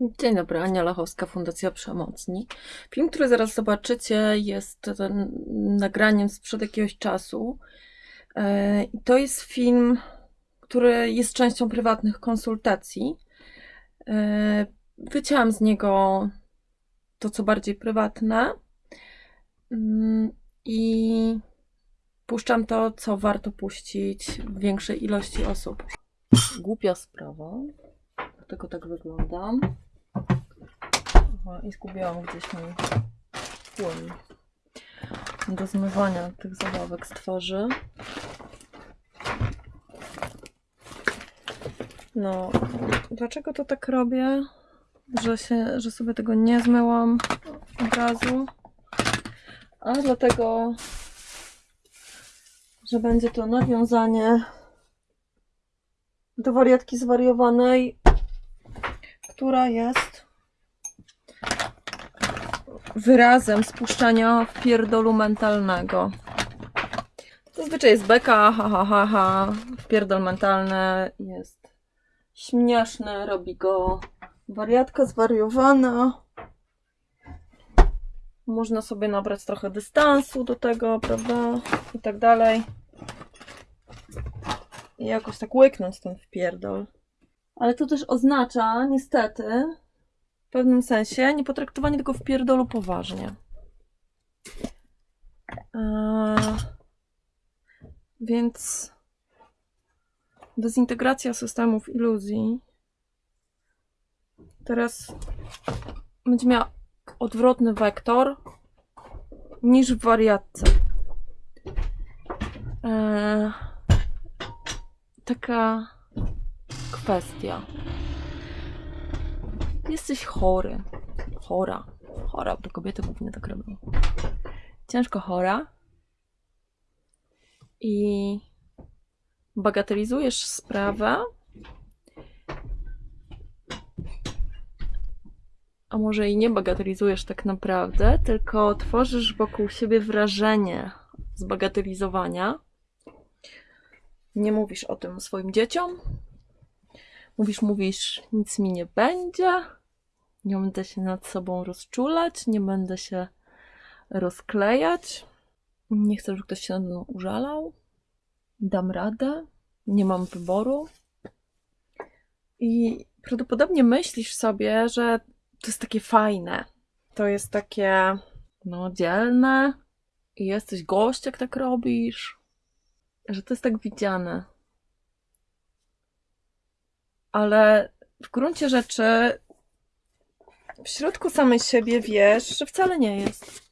Dzień dobry, Ania Lachowska, Fundacja Przemocni. Film, który zaraz zobaczycie, jest nagraniem sprzed jakiegoś czasu. E, To jest film, który jest częścią prywatnych konsultacji. E, Wycięłam z niego to, co bardziej prywatne Mm, i puszczam to, co warto puścić większej ilości osób. Głupia sprawa, dlatego tak wyglądam. Aha, I zgubiłam gdzieś mój płyn do zmywania tych zabawek z twarzy. No, dlaczego to tak robię? Że, się, że sobie tego nie zmyłam od razu. A dlatego, że będzie to nawiązanie do wariatki zwariowanej, która jest wyrazem spuszczania w pierdolu mentalnego. Zazwyczaj jest beka, ha ha ha ha, mentalny jest śmieszny, robi go wariatka zwariowana. Można sobie nabrać trochę dystansu do tego, prawda? I tak dalej. I jakoś tak łyknąć ten wpierdol. Ale to też oznacza, niestety, w pewnym sensie, niepotraktowanie tego wpierdolu poważnie. Eee, więc dezintegracja systemów iluzji teraz będzie miała odwrotny wektor niż w wariatce. Eee, taka kwestia. Jesteś chory. Chora. Chora, to kobiety głównie tak robią. Ciężko chora. I bagatelizujesz sprawę. A może i nie bagatelizujesz tak naprawdę, tylko tworzysz wokół siebie wrażenie zbagatelizowania. Nie mówisz o tym swoim dzieciom. Mówisz, mówisz, nic mi nie będzie. Nie będę się nad sobą rozczulać, nie będę się rozklejać. Nie chcę, żeby ktoś się nade mną użalał. Dam radę. Nie mam wyboru. I prawdopodobnie myślisz sobie, że to jest takie fajne. To jest takie, no, dzielne. I jesteś gość, jak tak robisz. Że to jest tak widziane. Ale w gruncie rzeczy w środku samej siebie wiesz, że wcale nie jest.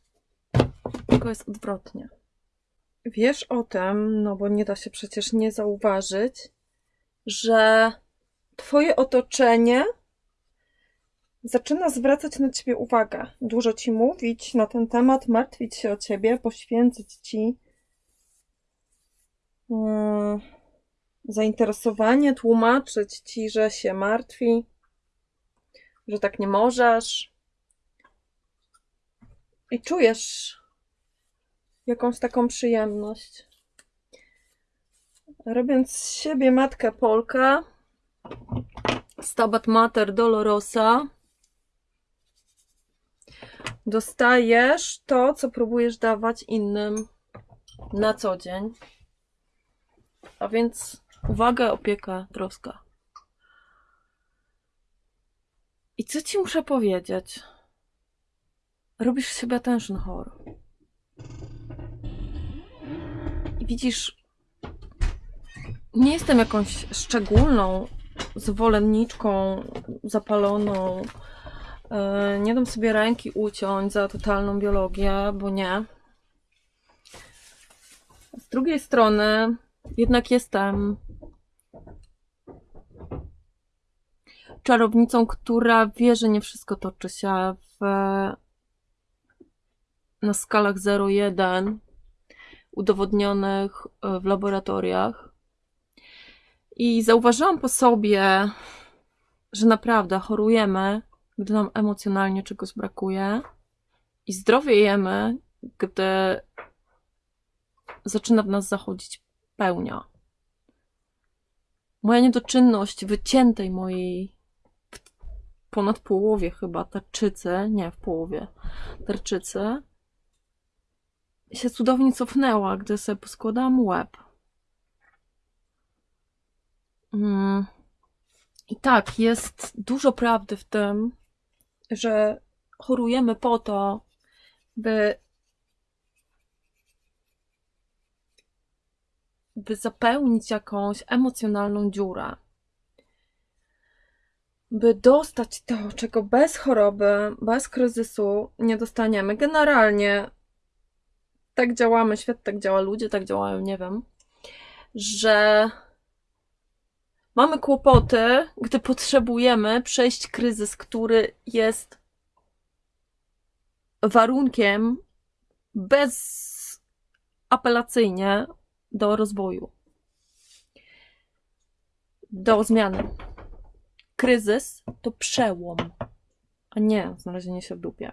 Tylko jest odwrotnie. Wiesz o tym, no bo nie da się przecież nie zauważyć, że twoje otoczenie zaczyna zwracać na ciebie uwagę. Dużo ci mówić na ten temat, martwić się o ciebie, poświęcić ci mm, zainteresowanie, tłumaczyć ci, że się martwi, że tak nie możesz. I czujesz jakąś taką przyjemność. Robiąc z siebie matkę Polkę, Stabat Mater Dolorosa, dostajesz to, co próbujesz dawać innym na co dzień. A więc uwaga, opieka, troska. I co ci muszę powiedzieć? Robisz siebie attention horror. I widzisz, nie jestem jakąś szczególną zwolenniczką zapaloną. Yy, Nie dam sobie ręki uciąć za totalną biologię, bo nie. Z drugiej strony, jednak jestem czarownicą, która wie, że nie wszystko toczy się w, na skalach 0,1 udowodnionych e, w laboratoriach. I zauważyłam po sobie, że naprawdę chorujemy, gdy nam emocjonalnie czegoś brakuje, i zdrowiejemy, gdy zaczyna w nas zachodzić pełnia. Moja niedoczynność wyciętej mojej ponad połowie chyba tarczycy, nie w połowie tarczycy, się cudownie cofnęła, gdy sobie poskładałam łeb. Mm. I tak, jest dużo prawdy w tym, że chorujemy po to, by, by zapełnić jakąś emocjonalną dziurę. By dostać to, czego bez choroby, bez kryzysu nie dostaniemy. Generalnie tak działamy, świat tak działa, ludzie tak działają, nie wiem, że mamy kłopoty, gdy potrzebujemy przejść kryzys, który jest warunkiem bezapelacyjnie do rozwoju, do zmiany. Kryzys to przełom, a nie znalezienie się w dupie.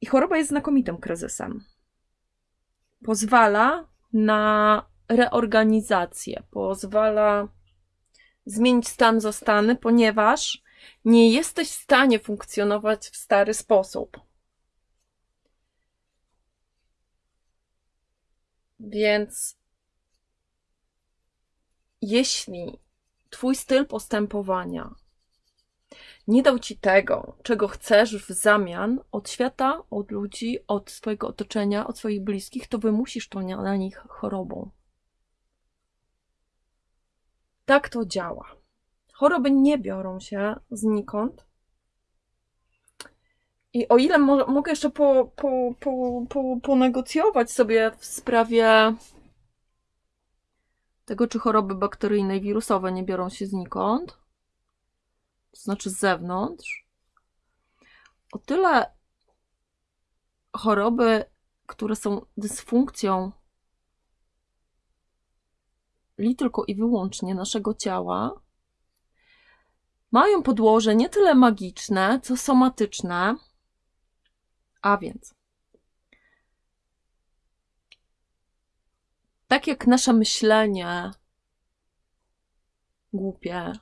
I choroba jest znakomitym kryzysem. Pozwala na reorganizację, pozwala zmienić stan zastany, ponieważ nie jesteś w stanie funkcjonować w stary sposób. Więc jeśli Twój styl postępowania nie dał Ci tego, czego chcesz w zamian od świata, od ludzi, od swojego otoczenia, od swoich bliskich, to wymusisz to na nich chorobą. Tak to działa. Choroby nie biorą się znikąd. I o ile mo mogę jeszcze po, po, po, po, ponegocjować sobie w sprawie tego, czy choroby bakteryjne i wirusowe nie biorą się znikąd, to znaczy z zewnątrz, o tyle choroby, które są dysfunkcją li tylko i wyłącznie naszego ciała, mają podłoże nie tyle magiczne, co somatyczne, a więc tak jak nasze myślenie głupie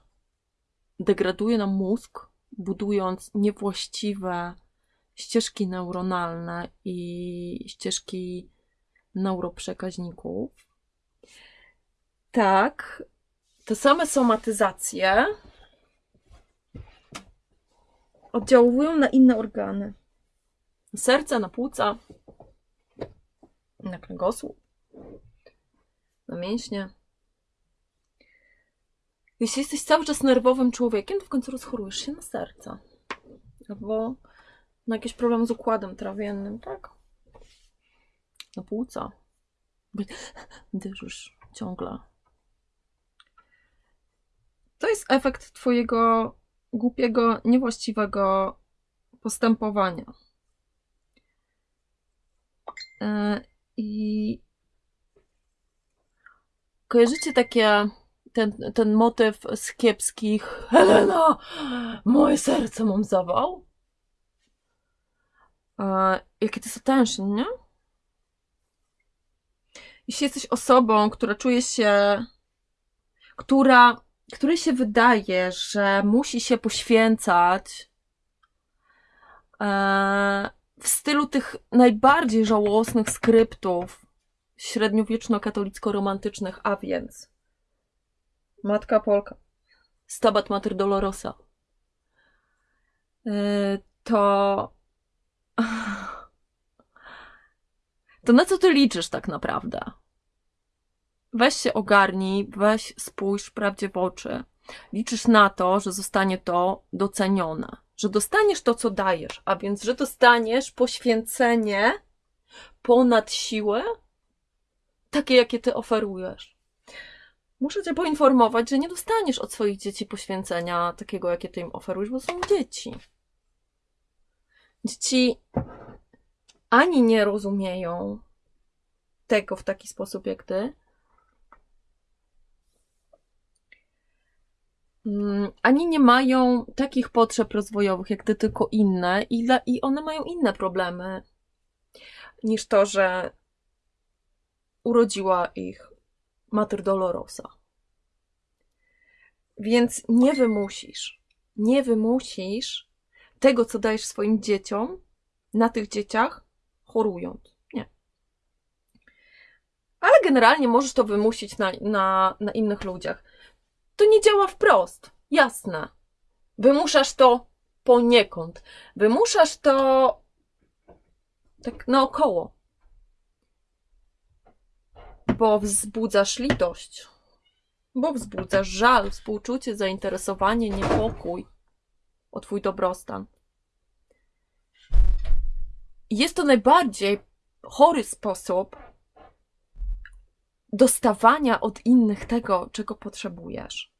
degraduje nam mózg, budując niewłaściwe ścieżki neuronalne i ścieżki neuroprzekaźników, tak, te same somatyzacje oddziałują na inne organy. Na serce, na płuca, na kręgosłup, na mięśnie. Jeśli jesteś cały czas nerwowym człowiekiem, to w końcu rozchorujesz się na serce. Albo na jakiś problem z układem trawiennym, tak? Na płuca. Dyżysz ciągle. To jest efekt Twojego głupiego, niewłaściwego postępowania. E, I kojarzycie takie ten, ten motyw z kiepskich Helena, moje serce mam zawał? E, jakie to jest attention, nie? Jeśli jesteś osobą, która czuje się, która, której się wydaje, że musi się poświęcać e, w stylu tych najbardziej żałosnych skryptów średniowieczno-katolicko-romantycznych, a więc Matka Polka, Stabat Mater Dolorosa, yy, to to na co ty liczysz tak naprawdę? Weź się ogarnij, weź spójrz prawdzie w oczy. Liczysz na to, że zostanie to docenione że dostaniesz to, co dajesz, a więc, że dostaniesz poświęcenie ponad siłę, takie, jakie ty oferujesz. Muszę cię poinformować, że nie dostaniesz od swoich dzieci poświęcenia takiego, jakie ty im oferujesz, bo są dzieci. Dzieci ani nie rozumieją tego w taki sposób jak ty, Mm, ani nie mają takich potrzeb rozwojowych jak ty, tylko inne, i, i one mają inne problemy niż to, że urodziła ich Mater Dolorosa. Więc nie wymusisz. nie wymusisz tego, co dajesz swoim dzieciom, na tych dzieciach, chorując. Nie. Ale generalnie możesz to wymusić na, na, na innych ludziach. To nie działa wprost, jasne. Wymuszasz to poniekąd. Wymuszasz to tak naokoło. Bo wzbudzasz litość. Bo wzbudzasz żal, współczucie, zainteresowanie, niepokój o Twój dobrostan. Jest to najbardziej chory sposób dostawania od innych tego, czego potrzebujesz.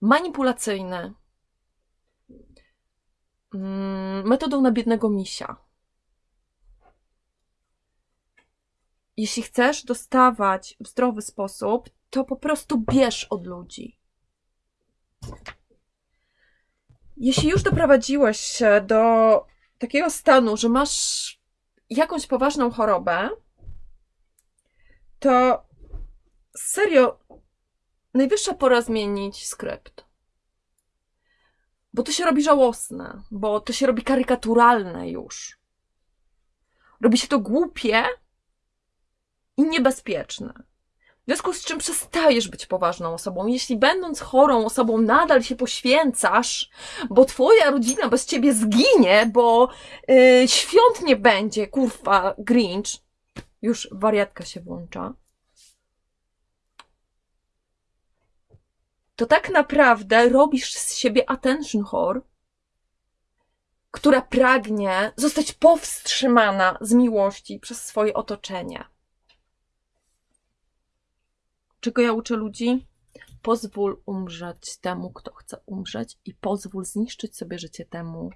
Manipulacyjny. Mm, Metodą na biednego misia. Jeśli chcesz dostawać w zdrowy sposób, to po prostu bierz od ludzi. Jeśli już doprowadziłeś się do takiego stanu, że masz jakąś poważną chorobę, to serio najwyższa pora zmienić skrypt. Bo to się robi żałosne, bo to się robi karykaturalne już. Robi się to głupie i niebezpieczne. W związku z czym przestajesz być poważną osobą. Jeśli będąc chorą osobą nadal się poświęcasz, bo twoja rodzina bez ciebie zginie, bo yy, świąt nie będzie, kurwa, Grinch, już wariatka się włącza, to tak naprawdę robisz z siebie attention whore, która pragnie zostać powstrzymana z miłości przez swoje otoczenie. Czego ja uczę ludzi? Pozwól umrzeć temu, kto chce umrzeć, i pozwól zniszczyć sobie życie temu,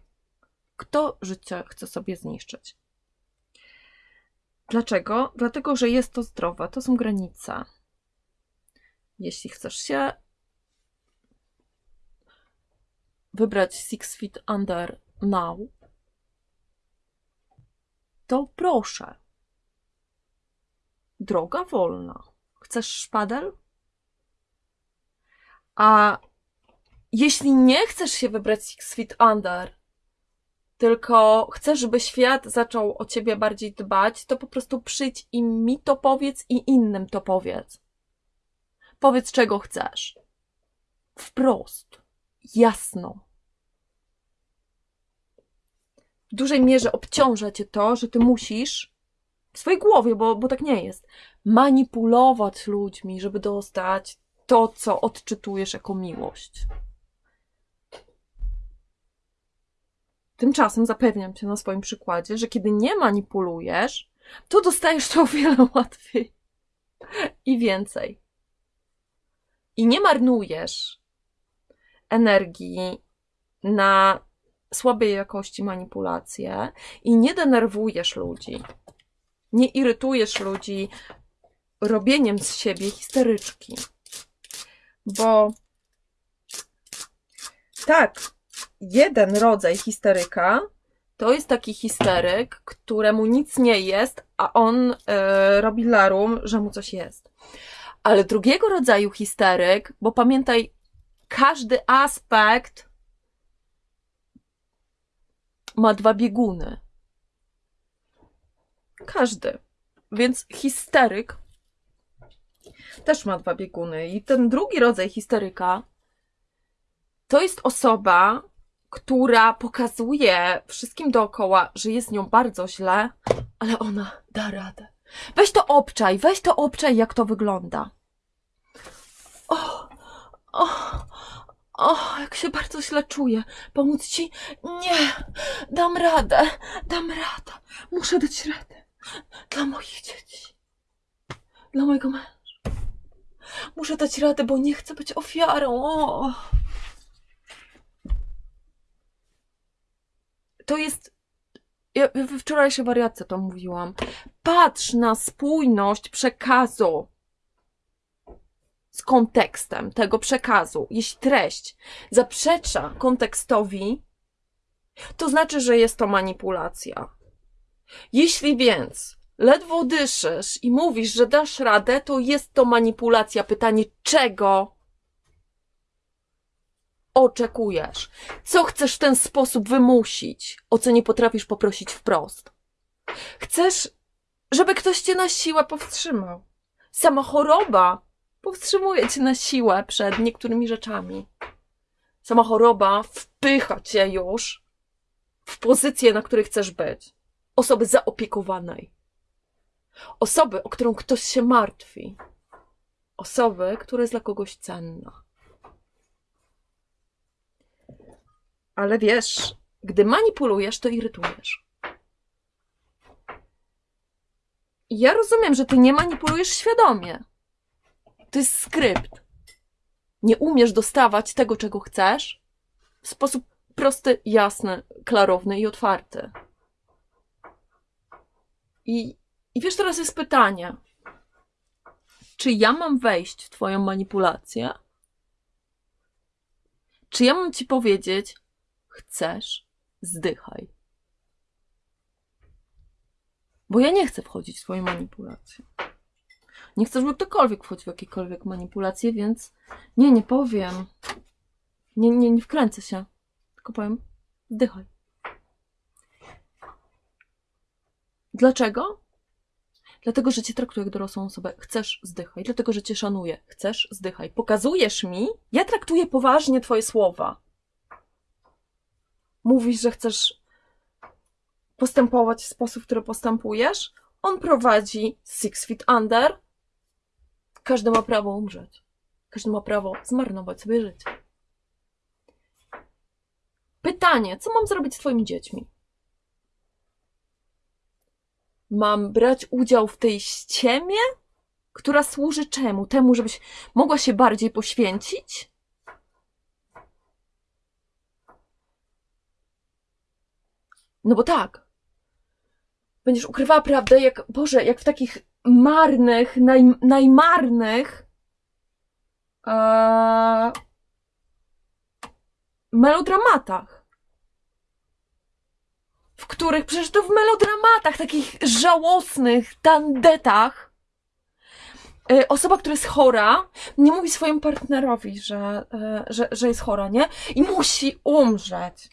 kto życie chce sobie zniszczyć. Dlaczego? Dlatego, że jest to zdrowe, to są granice. Jeśli chcesz się wybrać Six Feet Under now, to proszę. Droga wolna. Chcesz szpadel? A jeśli nie chcesz się wybrać Six Feet Under, tylko chcesz, żeby świat zaczął o ciebie bardziej dbać, to po prostu przyjdź i mi to powiedz i innym to powiedz. Powiedz, czego chcesz. Wprost. Jasno. W dużej mierze obciąża cię to, że ty musisz w swojej głowie, bo, bo tak nie jest, manipulować ludźmi, żeby dostać to, co odczytujesz jako miłość. Tymczasem zapewniam cię na swoim przykładzie, że kiedy nie manipulujesz, to dostajesz to o wiele łatwiej i więcej. I nie marnujesz energii na słabej jakości manipulacje i nie denerwujesz ludzi. Nie irytujesz ludzi robieniem z siebie histeryczki. Bo tak, jeden rodzaj histeryka to jest taki histeryk, któremu nic nie jest, a on e, robi larum, że mu coś jest. Ale drugiego rodzaju histeryk, bo pamiętaj, każdy aspekt ma dwa bieguny. Każdy. Więc histeryk też ma dwa bieguny. I ten drugi rodzaj histeryka to jest osoba, która pokazuje wszystkim dookoła, że jest nią bardzo źle, ale ona da radę. Weź to obczaj, weź to obczaj, jak to wygląda. O, o, o, jak się bardzo źle czuję. Pomóc ci? Nie, dam radę, dam radę. Muszę dać radę. Dla moich dzieci. Dla mojego męża. Muszę dać radę, bo nie chcę być ofiarą. O. To jest. Ja we wczorajszej wariatce to mówiłam. Patrz na spójność przekazu z kontekstem tego przekazu. Jeśli treść zaprzecza kontekstowi, to znaczy, że jest to manipulacja. Jeśli więc ledwo dyszysz i mówisz, że dasz radę, to jest to manipulacja. Pytanie czego? oczekujesz? Co chcesz w ten sposób wymusić, o co nie potrafisz poprosić wprost? Chcesz, żeby ktoś cię na siłę powstrzymał. Sama choroba powstrzymuje cię na siłę przed niektórymi rzeczami. Sama choroba wpycha cię już w pozycję, na której chcesz być. Osoby zaopiekowanej. Osoby, o którą ktoś się martwi. Osoby, która jest dla kogoś cenna. Ale wiesz, gdy manipulujesz, to irytujesz. I Ja rozumiem, że ty nie manipulujesz świadomie. To jest skrypt. Nie umiesz dostawać tego, czego chcesz w sposób prosty, jasny, klarowny i otwarty. I, i wiesz, teraz jest pytanie. Czy ja mam wejść w Twoją manipulację? Czy ja mam Ci powiedzieć, chcesz, zdychaj? Bo ja nie chcę wchodzić w Twoje manipulacje. Nie chcę, żeby ktokolwiek wchodził w jakiekolwiek manipulacje, więc nie, nie powiem. Nie, nie, nie wkręcę się. Tylko powiem, zdychaj. Dlaczego? Dlatego, że cię traktuję jak dorosłą osobę. Chcesz, zdychaj. Dlatego, że cię szanuję. Chcesz, zdychaj. Pokazujesz mi, ja traktuję poważnie twoje słowa. Mówisz, że chcesz postępować w sposób, w który postępujesz. On prowadzi Six Feet Under. Każdy ma prawo umrzeć. Każdy ma prawo zmarnować sobie życie. Pytanie, co mam zrobić z twoimi dziećmi? Mam brać udział w tej ściemie, która służy czemu? Temu, żebyś mogła się bardziej poświęcić? No bo tak. Będziesz ukrywała prawdę, jak, Boże, jak w takich marnych, naj, najmarnych e, melodramatach w których przecież to w melodramatach, takich żałosnych tandetach, y, osoba, która jest chora, nie mówi swojemu partnerowi, że, y, że, że jest chora, nie? I musi umrzeć.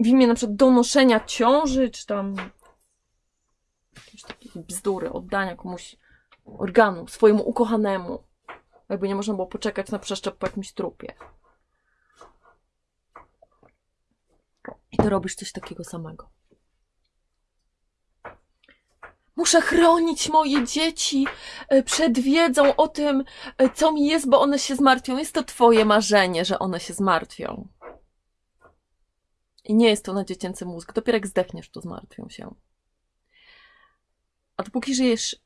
W imię na przykład donoszenia ciąży, czy tam jakieś takie bzdury, oddania komuś organu, swojemu ukochanemu. Jakby nie można było poczekać na przeszczep po jakimś trupie. I ty robisz coś takiego samego. Muszę chronić moje dzieci e, przed wiedzą o tym, e, co mi jest, bo one się zmartwią. Jest to twoje marzenie, że one się zmartwią. I nie jest to na dziecięcy mózg. Dopiero jak zdechniesz, to zmartwią się. A dopóki żyjesz,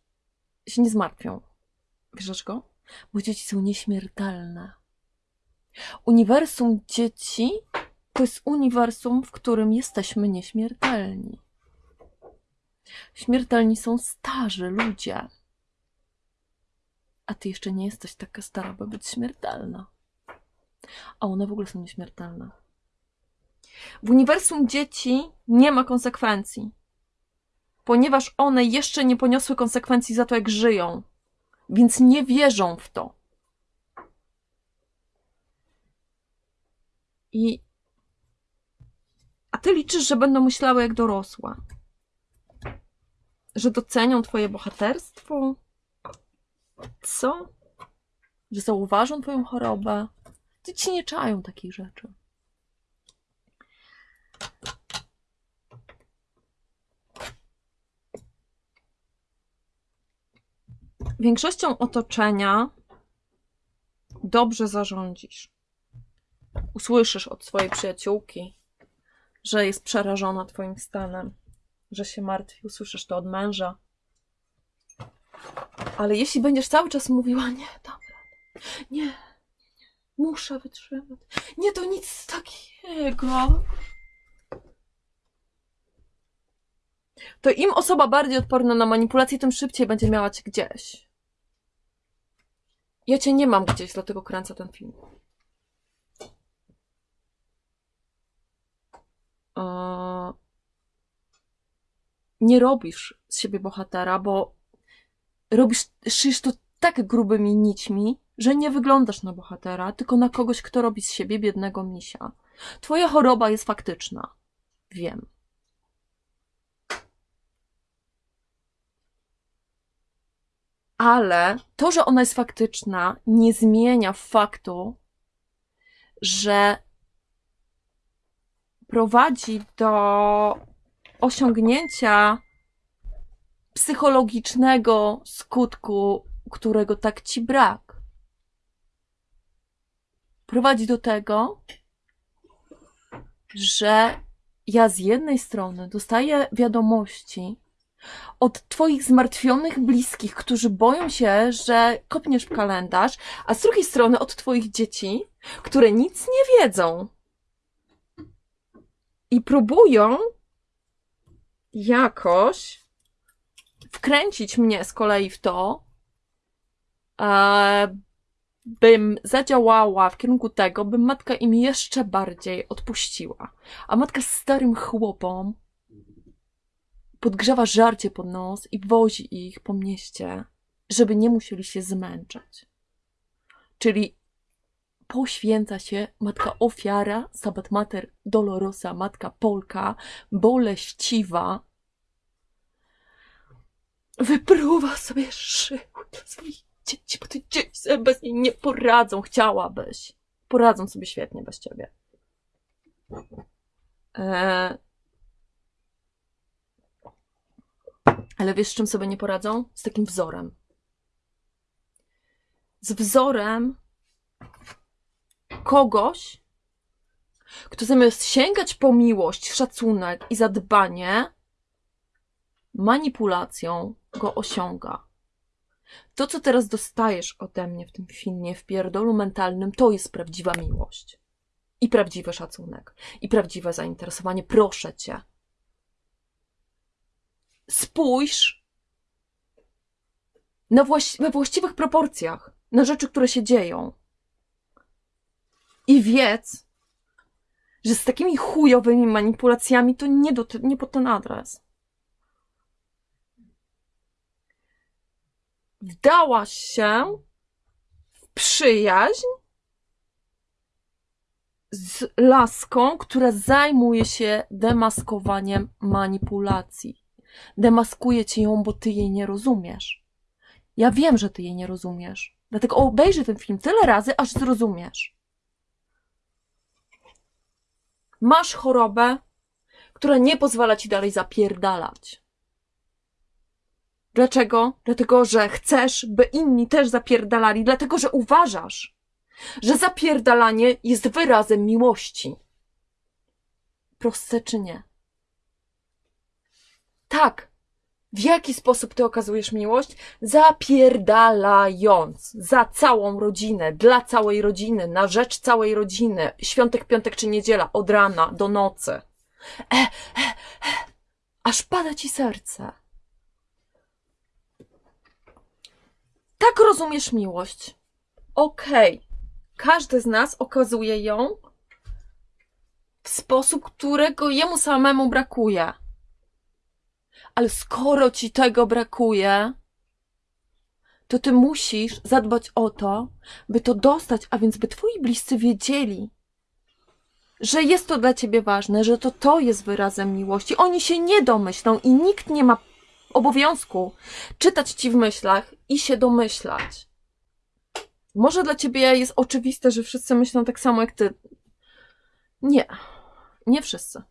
się nie zmartwią. Wiesz dlaczego? Bo dzieci są nieśmiertelne. Uniwersum dzieci to jest uniwersum, w którym jesteśmy nieśmiertelni. Śmiertelni są starzy ludzie. A ty jeszcze nie jesteś taka stara, by być śmiertelna. A one w ogóle są nieśmiertelne. W uniwersum dzieci nie ma konsekwencji, ponieważ one jeszcze nie poniosły konsekwencji za to, jak żyją, więc nie wierzą w to. I a ty liczysz, że będą myślały jak dorosła. Że docenią twoje bohaterstwo? Co? Że zauważą twoją chorobę? Dzieci nie czają takich rzeczy. Większością otoczenia dobrze zarządzisz. Usłyszysz od swojej przyjaciółki, że jest przerażona Twoim stanem, że się martwi, usłyszysz to od męża. Ale jeśli będziesz cały czas mówiła, nie, dobra, nie, nie, nie, muszę wytrzymać, nie, to nic takiego, to im osoba bardziej odporna na manipulację, tym szybciej będzie miała cię gdzieś. Ja cię nie mam gdzieś, dlatego kręcę ten film. Nie robisz z siebie bohatera, bo robisz, szyjesz to tak grubymi nićmi, że nie wyglądasz na bohatera, tylko na kogoś, kto robi z siebie biednego misia. Twoja choroba jest faktyczna. Wiem. Ale to, że ona jest faktyczna, nie zmienia faktu, że prowadzi do osiągnięcia psychologicznego skutku, którego tak ci brak. Prowadzi do tego, że ja z jednej strony dostaję wiadomości od Twoich zmartwionych bliskich, którzy boją się, że kopniesz w kalendarz, a z drugiej strony od Twoich dzieci, które nic nie wiedzą i próbują jakoś wkręcić mnie z kolei w to, e, bym zadziałała w kierunku tego, bym matka im jeszcze bardziej odpuściła. A matka z starym chłopom podgrzewa żarcie pod nos i wozi ich po mieście, żeby nie musieli się zmęczać. Czyli poświęca się matka ofiara, sabat mater dolorosa, matka Polka, boleściwa, wypruwa sobie szyły dla swoich dzieci, bo te dzieci sobie bez niej nie poradzą. Chciałabyś. Poradzą sobie świetnie bez ciebie. Eee... Ale wiesz, z czym sobie nie poradzą? Z takim wzorem. Z wzorem kogoś, kto zamiast sięgać po miłość, szacunek i zadbanie, manipulacją go osiąga. To, co teraz dostajesz ode mnie w tym filmie, w pierdolu mentalnym, to jest prawdziwa miłość. I prawdziwy szacunek. I prawdziwe zainteresowanie. Proszę cię. Spójrz na we właściwych proporcjach na rzeczy, które się dzieją. I wiedz, że z takimi chujowymi manipulacjami to nie, do, nie pod ten adres. Wdałaś się w przyjaźń z laską, która zajmuje się demaskowaniem manipulacji. Demaskuje ci ją, bo ty jej nie rozumiesz. Ja wiem, że ty jej nie rozumiesz. Dlatego obejrzyj ten film tyle razy, aż zrozumiesz. Masz chorobę, która nie pozwala ci dalej zapierdalać. Dlaczego? Dlatego, że chcesz, by inni też zapierdalali, dlatego, że uważasz, że zapierdalanie jest wyrazem miłości. Proste czy nie? Tak. W jaki sposób ty okazujesz miłość? Zapierdalając za całą rodzinę, dla całej rodziny, na rzecz całej rodziny, świątek, piątek czy niedziela, od rana do nocy. E, e, e, aż pada ci serce. Tak rozumiesz miłość. Okej. Okay. Każdy z nas okazuje ją w sposób, którego jemu samemu brakuje. Ale skoro ci tego brakuje, to ty musisz zadbać o to, by to dostać, a więc by twoi bliscy wiedzieli, że jest to dla ciebie ważne, że to to jest wyrazem miłości. Oni się nie domyślą i nikt nie ma obowiązku czytać ci w myślach i się domyślać. Może dla ciebie jest oczywiste, że wszyscy myślą tak samo jak ty. Nie, nie wszyscy.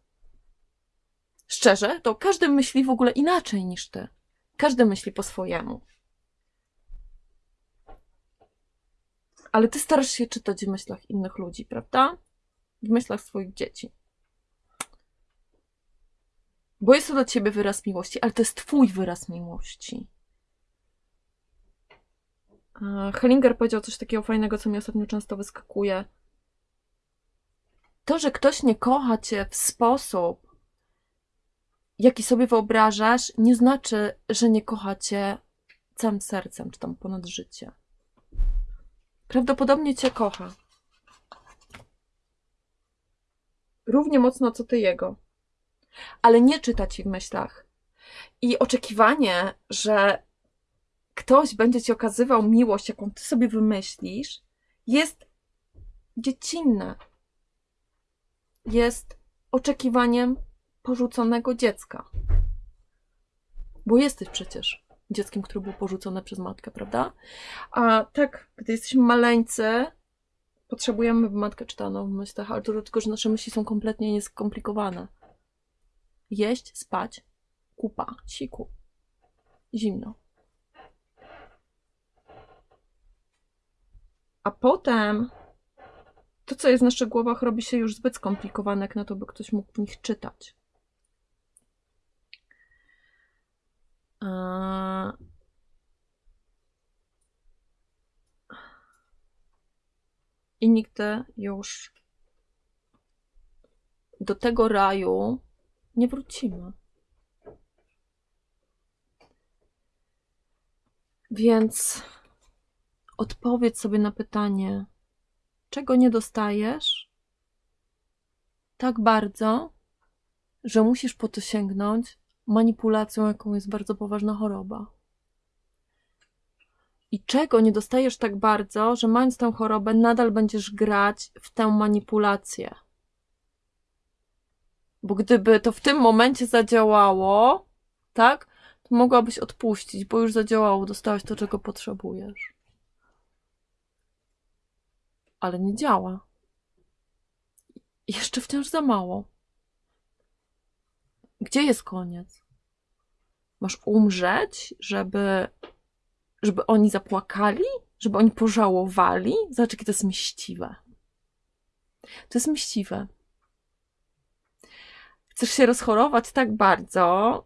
Szczerze, to każdy myśli w ogóle inaczej niż ty. Każdy myśli po swojemu. Ale ty starasz się czytać w myślach innych ludzi, prawda? W myślach swoich dzieci. Bo jest to dla ciebie wyraz miłości, ale to jest twój wyraz miłości. Hellinger powiedział coś takiego fajnego, co mi ostatnio często wyskakuje. To, że ktoś nie kocha cię w sposób, jaki sobie wyobrażasz, nie znaczy, że nie kocha cię całym sercem, czy tam ponad życie. Prawdopodobnie cię kocha. Równie mocno, co ty jego ale nie czyta ci w myślach. I oczekiwanie, że ktoś będzie ci okazywał miłość, jaką ty sobie wymyślisz, jest dziecinne. Jest oczekiwaniem porzuconego dziecka. Bo jesteś przecież dzieckiem, które było porzucone przez matkę, prawda? A tak, gdy jesteśmy maleńcy, potrzebujemy, czytała nam w myślach, ale to dlatego, że nasze myśli są kompletnie nieskomplikowane. Jeść, spać, kupa, siku. Zimno. A potem to, co jest w naszych głowach, robi się już zbyt skomplikowane, jak na to, by ktoś mógł w nich czytać. I nigdy już do tego raju nie wrócimy. Więc odpowiedz sobie na pytanie, czego nie dostajesz tak bardzo, że musisz po to sięgnąć manipulacją, jaką jest bardzo poważna choroba. I czego nie dostajesz tak bardzo, że mając tę chorobę, nadal będziesz grać w tę manipulację. Bo gdyby to w tym momencie zadziałało, tak, to mogłabyś odpuścić, bo już zadziałało, dostałaś to, czego potrzebujesz. Ale nie działa. Jeszcze wciąż za mało. Gdzie jest koniec? Masz umrzeć, żeby, żeby oni zapłakali? Żeby oni pożałowali? Zobacz, jakie to jest mściwe. To jest mściwe. Chcesz się rozchorować tak bardzo,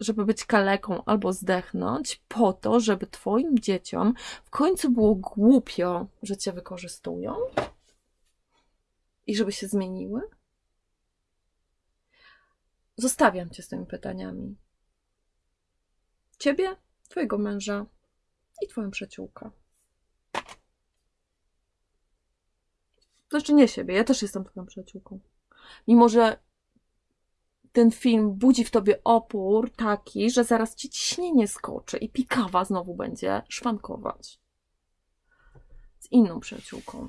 żeby być kaleką albo zdechnąć, po to, żeby Twoim dzieciom w końcu było głupio, że Cię wykorzystują i żeby się zmieniły? Zostawiam Cię z tymi pytaniami. Ciebie, Twojego męża i Twoją przyjaciółkę. Znaczy nie siebie, ja też jestem Twoją przyjaciółką. Mimo, że ten film budzi w tobie opór taki, że zaraz ci ciśnienie skoczy i pikawa znowu będzie szwankować. Z inną przyjaciółką.